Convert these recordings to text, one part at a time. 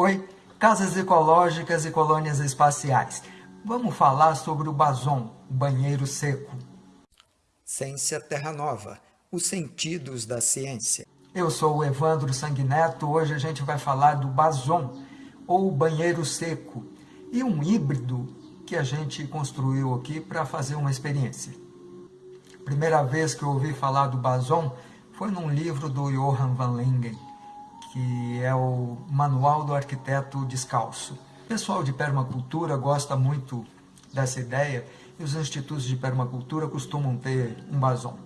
Oi, casas ecológicas e colônias espaciais. Vamos falar sobre o Bazon, o banheiro seco. Ciência Terra Nova, os sentidos da ciência. Eu sou o Evandro Sanguineto, hoje a gente vai falar do Bazon, ou banheiro seco, e um híbrido que a gente construiu aqui para fazer uma experiência. Primeira vez que eu ouvi falar do Bazon foi num livro do Johann van Lingen, que é o Manual do Arquiteto Descalço. O pessoal de permacultura gosta muito dessa ideia e os institutos de permacultura costumam ter um Bazon.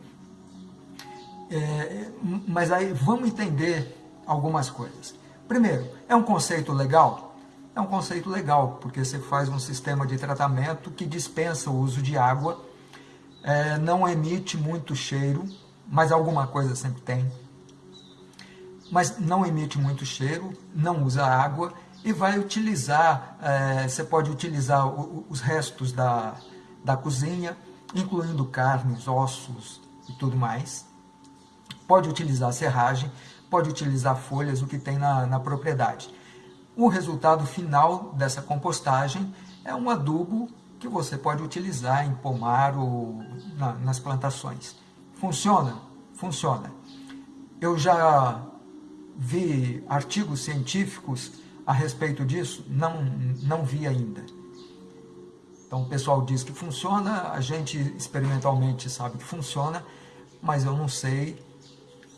É, mas aí vamos entender algumas coisas. Primeiro, é um conceito legal? É um conceito legal, porque você faz um sistema de tratamento que dispensa o uso de água, é, não emite muito cheiro, mas alguma coisa sempre tem. Mas não emite muito cheiro, não usa água e vai utilizar, é, você pode utilizar os restos da, da cozinha, incluindo carnes, ossos e tudo mais. Pode utilizar serragem, pode utilizar folhas, o que tem na, na propriedade. O resultado final dessa compostagem é um adubo que você pode utilizar em pomar ou na, nas plantações. Funciona? Funciona. Eu já vi artigos científicos a respeito disso? Não, não vi ainda. Então o pessoal diz que funciona, a gente experimentalmente sabe que funciona, mas eu não sei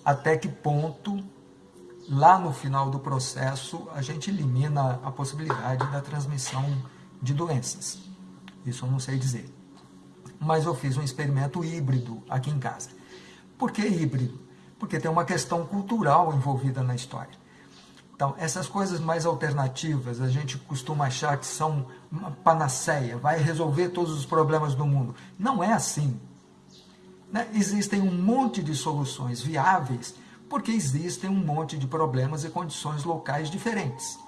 até que ponto lá no final do processo, a gente elimina a possibilidade da transmissão de doenças. Isso eu não sei dizer. Mas eu fiz um experimento híbrido aqui em casa. Por que híbrido? Porque tem uma questão cultural envolvida na história. Então, essas coisas mais alternativas, a gente costuma achar que são uma panaceia, vai resolver todos os problemas do mundo. Não é assim. Né? Existem um monte de soluções viáveis porque existem um monte de problemas e condições locais diferentes.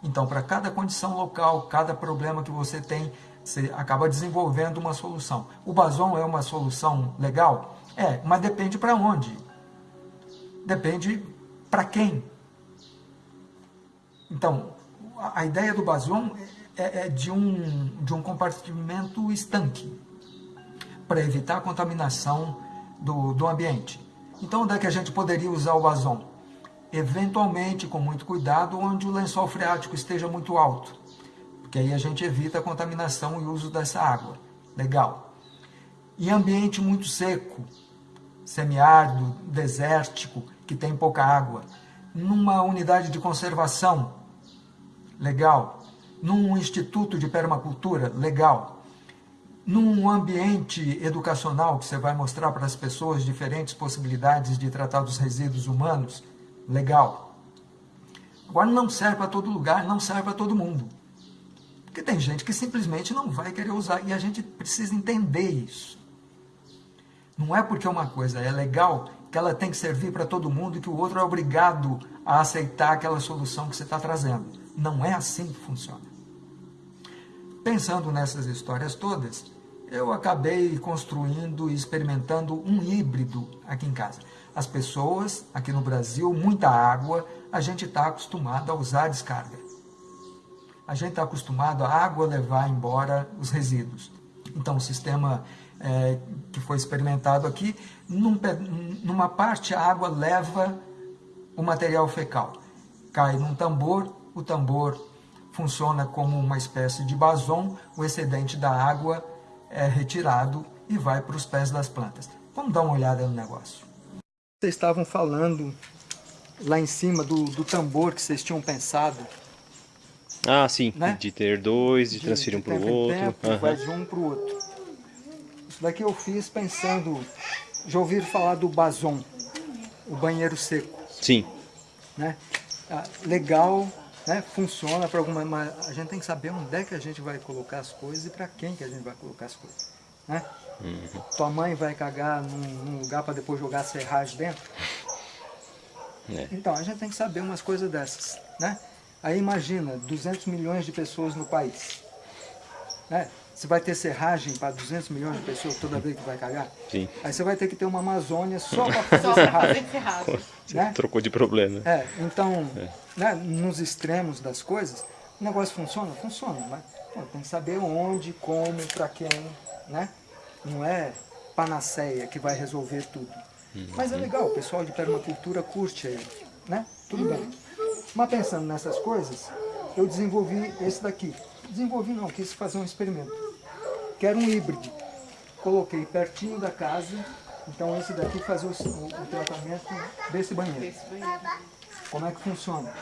Então, para cada condição local, cada problema que você tem, você acaba desenvolvendo uma solução. O Bazon é uma solução legal? É, mas depende para onde. Depende para quem. Então, a ideia do Bazon é, é de, um, de um compartimento estanque, para evitar a contaminação do, do ambiente. Então, onde é que a gente poderia usar o vazão? Eventualmente, com muito cuidado, onde o lençol freático esteja muito alto, porque aí a gente evita a contaminação e uso dessa água. Legal. Em ambiente muito seco, semiárido, desértico, que tem pouca água, numa unidade de conservação, legal. Num instituto de permacultura, legal num ambiente educacional que você vai mostrar para as pessoas diferentes possibilidades de tratar dos resíduos humanos, legal. Agora não serve para todo lugar, não serve para todo mundo. Porque tem gente que simplesmente não vai querer usar e a gente precisa entender isso. Não é porque uma coisa é legal que ela tem que servir para todo mundo e que o outro é obrigado a aceitar aquela solução que você está trazendo. Não é assim que funciona. Pensando nessas histórias todas, eu acabei construindo e experimentando um híbrido aqui em casa. As pessoas, aqui no Brasil, muita água, a gente está acostumado a usar descarga. A gente está acostumado a água levar embora os resíduos. Então, o sistema é, que foi experimentado aqui, num, numa parte a água leva o material fecal. Cai num tambor, o tambor funciona como uma espécie de basom, o excedente da água é retirado e vai para os pés das plantas. Vamos dar uma olhada no negócio. Vocês estavam falando lá em cima do, do tambor que vocês tinham pensado. Ah, sim, né? de ter dois, de, de transferir um para o outro. Tempo, uhum. Vai de um para o outro. Isso daqui eu fiz pensando, já ouviram falar do Bazon, o banheiro seco. Sim. Né? Ah, legal, né, funciona para alguma... Mas a gente tem que saber onde é que a gente vai colocar as coisas e para quem que a gente vai colocar as coisas. Né? Uhum. Tua mãe vai cagar num, num lugar para depois jogar a serragem dentro? É. Então, a gente tem que saber umas coisas dessas. Né? Aí imagina, 200 milhões de pessoas no país. Né? Você vai ter serragem para 200 milhões de pessoas toda vez que vai cagar? Sim. Aí você vai ter que ter uma Amazônia só para fazer serragem. né? Trocou de problema. É, então, é. Né, nos extremos das coisas, o negócio funciona? Funciona, mas pô, tem que saber onde, como, para quem, né? Não é panaceia que vai resolver tudo. Uhum. Mas é legal, o pessoal de permacultura curte aí, né? Tudo bem. Mas pensando nessas coisas, eu desenvolvi esse daqui. Desenvolvi não, quis fazer um experimento. Que era um híbrido. Coloquei pertinho da casa, então esse daqui fazia o, o, o tratamento desse banheiro. Como é que funciona?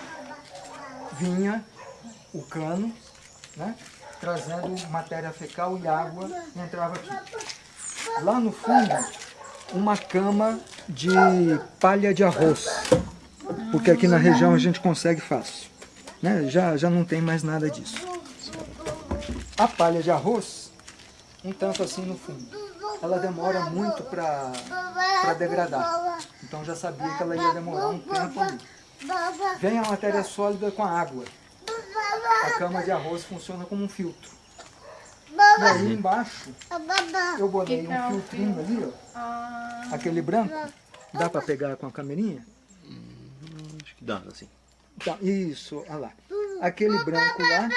Vinha o cano, né? trazendo matéria fecal e água, e entrava aqui. Lá no fundo, uma cama de palha de arroz, porque aqui na região a gente consegue fácil. Né? Já, já não tem mais nada disso. A palha de arroz, um tanto assim no fundo, ela demora muito para degradar. Então já sabia que ela ia demorar um tempo ali. Vem a matéria sólida com a água. A cama de arroz funciona como um filtro. E aí embaixo, eu botei um filtrinho ali, ó. Ah. Aquele branco. Dá para pegar com a camerinha? Hum, acho que dá, assim. Tá, isso, olha lá. Aquele branco lá,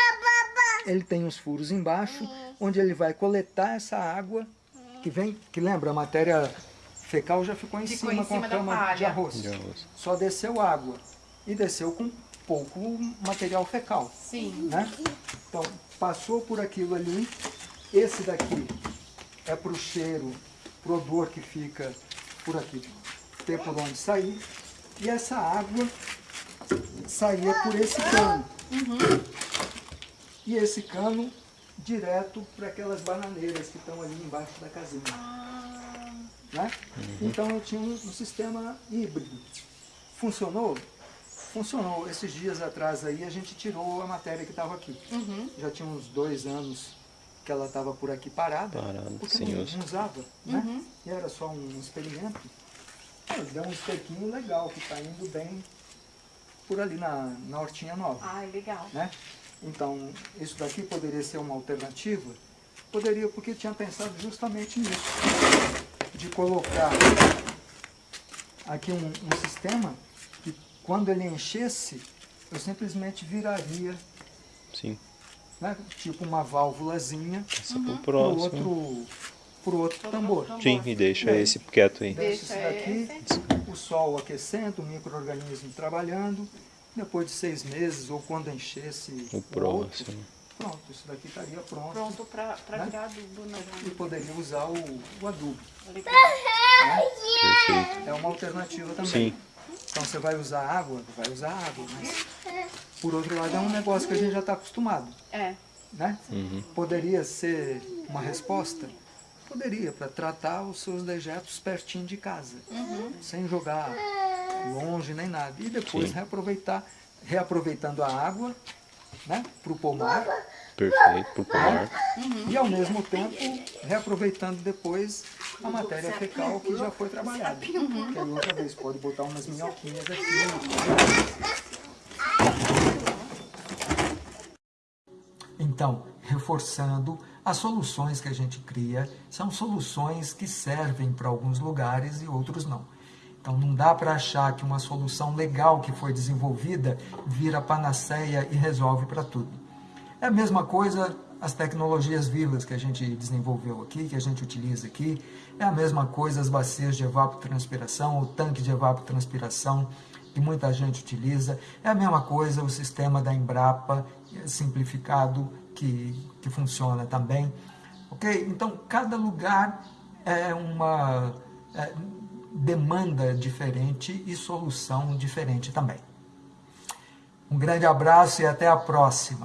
ele tem os furos embaixo, onde ele vai coletar essa água, que vem, que lembra, a matéria fecal já ficou em, ficou cima, em cima com a cama de arroz. de arroz. Só desceu água. E desceu com pouco material fecal. Sim. Né? Então, passou por aquilo ali. Esse daqui é para o cheiro, para o odor que fica por aqui, ter por onde sair. E essa água saía por esse cano. Uhum. E esse cano direto para aquelas bananeiras que estão ali embaixo da casinha. Ah. Né? Uhum. Então eu tinha um, um sistema híbrido. Funcionou? Funcionou. Esses dias atrás aí a gente tirou a matéria que estava aqui. Uhum. Já tinha uns dois anos que ela estava por aqui parada. Parado, porque sim, não, não usava, né? Uhum. E era só um experimento. Deu um estequinho legal que está indo bem por ali na, na Hortinha Nova. Ah, legal. Né? Então, isso daqui poderia ser uma alternativa? Poderia, porque tinha pensado justamente nisso. De colocar aqui um, um sistema quando ele enchesse, eu simplesmente viraria. Sim. Né? Tipo uma válvulazinha uhum. para o outro, pro outro tambor. Sim, e deixa é. esse quieto aí. Deixa esse daqui, o sol aquecendo, o microorganismo trabalhando. Depois de seis meses, ou quando enchesse o, próximo. Outro, pronto, isso daqui estaria pronto. Pronto para né? virar adubo. Né? E poderia usar o, o adubo. Legal. Né? É uma alternativa também. Sim. Então você vai usar água, vai usar água, mas por outro lado é um negócio que a gente já está acostumado. É. Né? Uhum. Poderia ser uma resposta? Poderia, para tratar os seus dejetos pertinho de casa, uhum. sem jogar longe nem nada. E depois Sim. reaproveitar, reaproveitando a água né, para o pomar. Perfeito, para o pomar. Uhum. E ao mesmo tempo reaproveitando depois a matéria fecal que já foi trabalhada. Uhum. Que aí outra vez pode botar umas minhoquinhas aqui. Então, reforçando, as soluções que a gente cria são soluções que servem para alguns lugares e outros não. Então não dá para achar que uma solução legal que foi desenvolvida vira panaceia e resolve para tudo. É a mesma coisa as tecnologias vivas que a gente desenvolveu aqui, que a gente utiliza aqui, é a mesma coisa as bacias de evapotranspiração, o tanque de evapotranspiração que muita gente utiliza, é a mesma coisa o sistema da Embrapa simplificado que, que funciona também. Ok? Então, cada lugar é uma é, demanda diferente e solução diferente também. Um grande abraço e até a próxima.